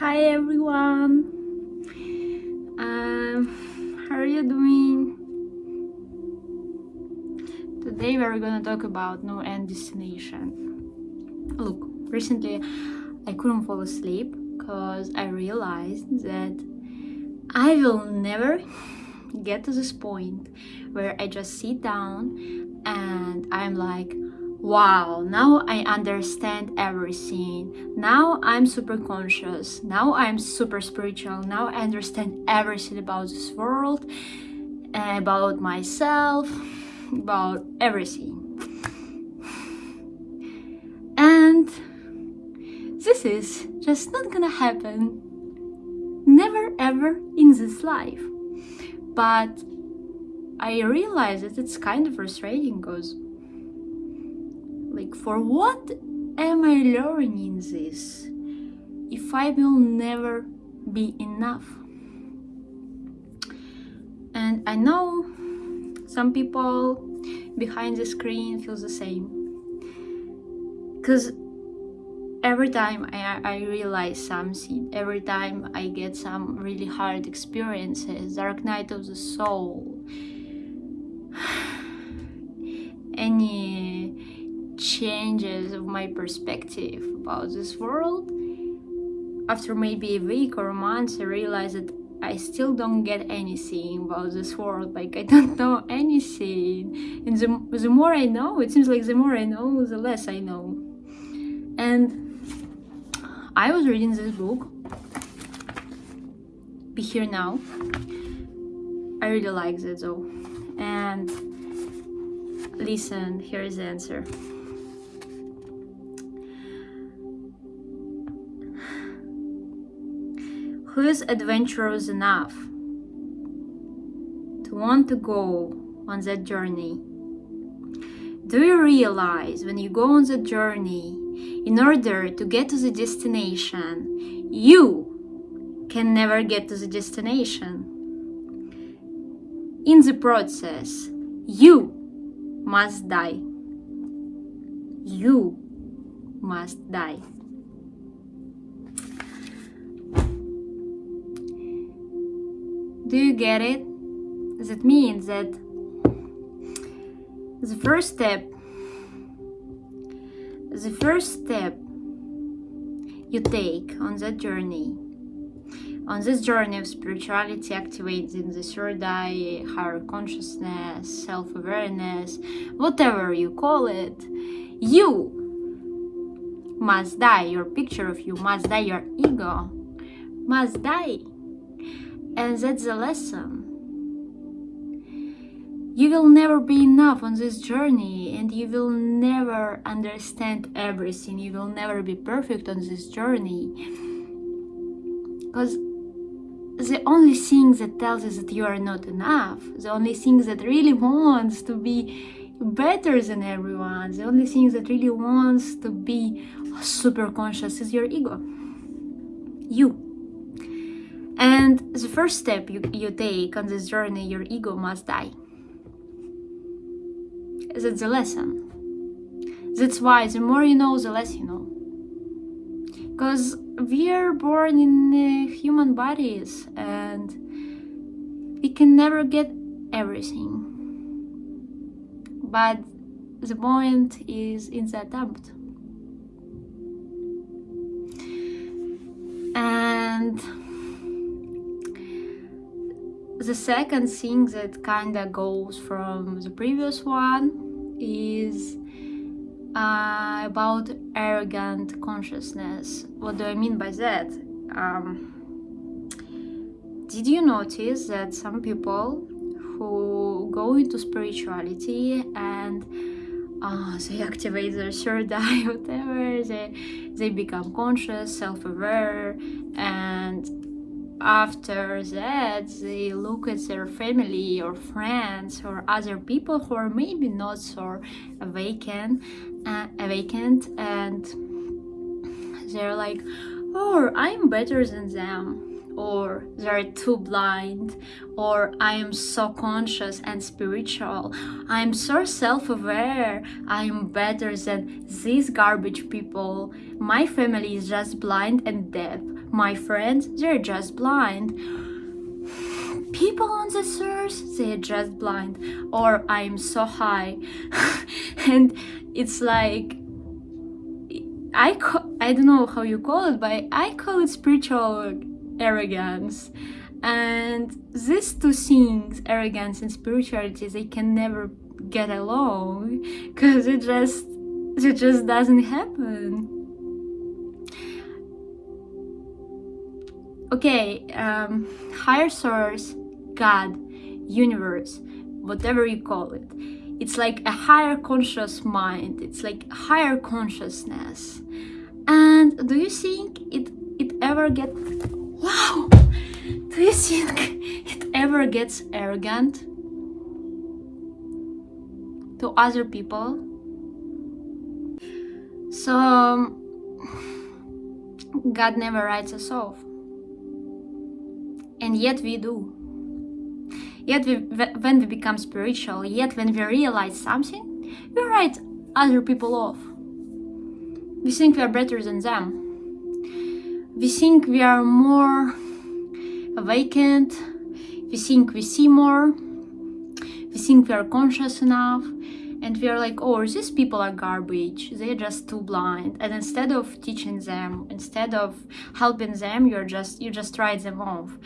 Hi everyone! Um, how are you doing? Today we're gonna talk about no end destination. Look, recently I couldn't fall asleep because I realized that I will never get to this point where I just sit down and I'm like wow now i understand everything. Now i'm super conscious. Now i'm super spiritual. Now i understand everything about this world about myself about everything. And this is just not gonna happen. Never ever in this life. But i realize that it's kind of frustrating because like for what am I learning this if I will never be enough? And I know some people behind the screen feel the same. Because every time I, I realize something every time I get some really hard experiences dark night of the soul. Any changes of my perspective about this world. After maybe a week or a month i realized that i still don't get anything about this world. Like i don't know anything. And the, the more i know it seems like the more i know the less i know. And i was reading this book be here now. I really like it though. And listen here is the answer who is adventurous enough to want to go on that journey? Do you realize when you go on the journey, in order to get to the destination, you can never get to the destination? In the process, you must die. You must die. Do you get it? That means that the first step, the first step you take on that journey, on this journey of spirituality, activating the third eye, higher consciousness, self-awareness, whatever you call it, you must die. Your picture of you must die. Your ego must die. And that's the lesson. You will never be enough on this journey and you will never understand everything. You will never be perfect on this journey. Because the only thing that tells us that you are not enough, the only thing that really wants to be better than everyone, the only thing that really wants to be super conscious is your ego. You. And the first step you, you take on this journey, your ego must die. That's the lesson. That's why the more you know, the less you know. Because we are born in uh, human bodies and we can never get everything. But the point is in the attempt. And the second thing that kind of goes from the previous one is uh, about arrogant consciousness. What do I mean by that? Um, did you notice that some people who go into spirituality and uh, they activate their third eye, whatever, they, they become conscious, self-aware, and after that they look at their family or friends or other people who are maybe not so awakened uh, awakened and they're like oh i'm better than them or they're too blind or I am so conscious and spiritual. I'm so self-aware. I'm better than these garbage people. My family is just blind and deaf. My friends, they're just blind. People on the earth, they're just blind. Or I'm so high. and it's like I I don't know how you call it, but I call it spiritual arrogance. And these two things, arrogance and spirituality, they can never get along because it just it just doesn't happen. Okay, um, higher source, God, universe, whatever you call it. It's like a higher conscious mind. It's like higher consciousness. And do you think it it ever get Wow! Do you think it ever gets arrogant to other people? So, um, God never writes us off. And yet we do. Yet we, when we become spiritual, yet when we realize something, we write other people off. We think we are better than them we think we are more awakened, we think we see more, we think we are conscious enough, and we are like, oh, these people are garbage, they're just too blind. And instead of teaching them, instead of helping them, you're just you just write them off.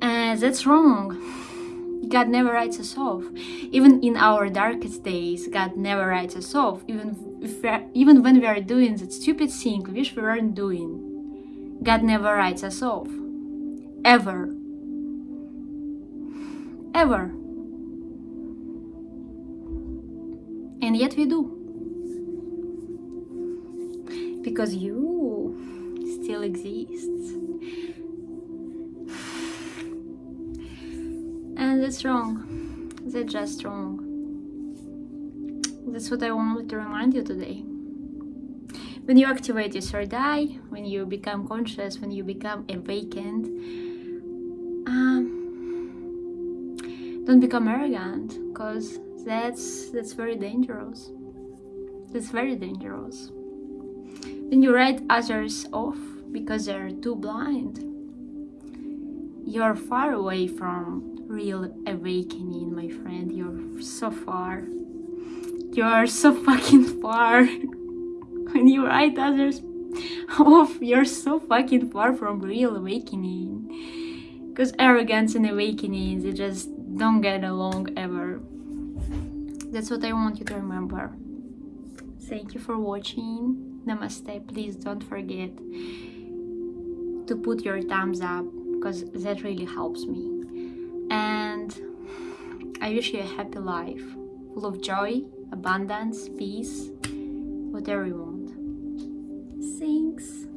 And that's wrong. God never writes us off. Even in our darkest days, God never writes us off. Even if even when we are doing that stupid thing we wish we weren't doing. God never writes us off. Ever. Ever. And yet we do. Because you still exists. And that's wrong. That's just wrong. That's what I wanted to remind you today when you activate your third eye, when you become conscious, when you become awakened, um, don't become arrogant, because that's that's very dangerous. That's very dangerous. When you write others off because they're too blind, you're far away from real awakening, my friend. You're so far. You're so fucking far. when you write others off, you're so fucking far from real awakening. Because arrogance and awakening, they just don't get along ever. That's what I want you to remember. Thank you for watching. Namaste. Please don't forget to put your thumbs up because that really helps me. And I wish you a happy life full of joy, abundance, peace, whatever you want. Thanks.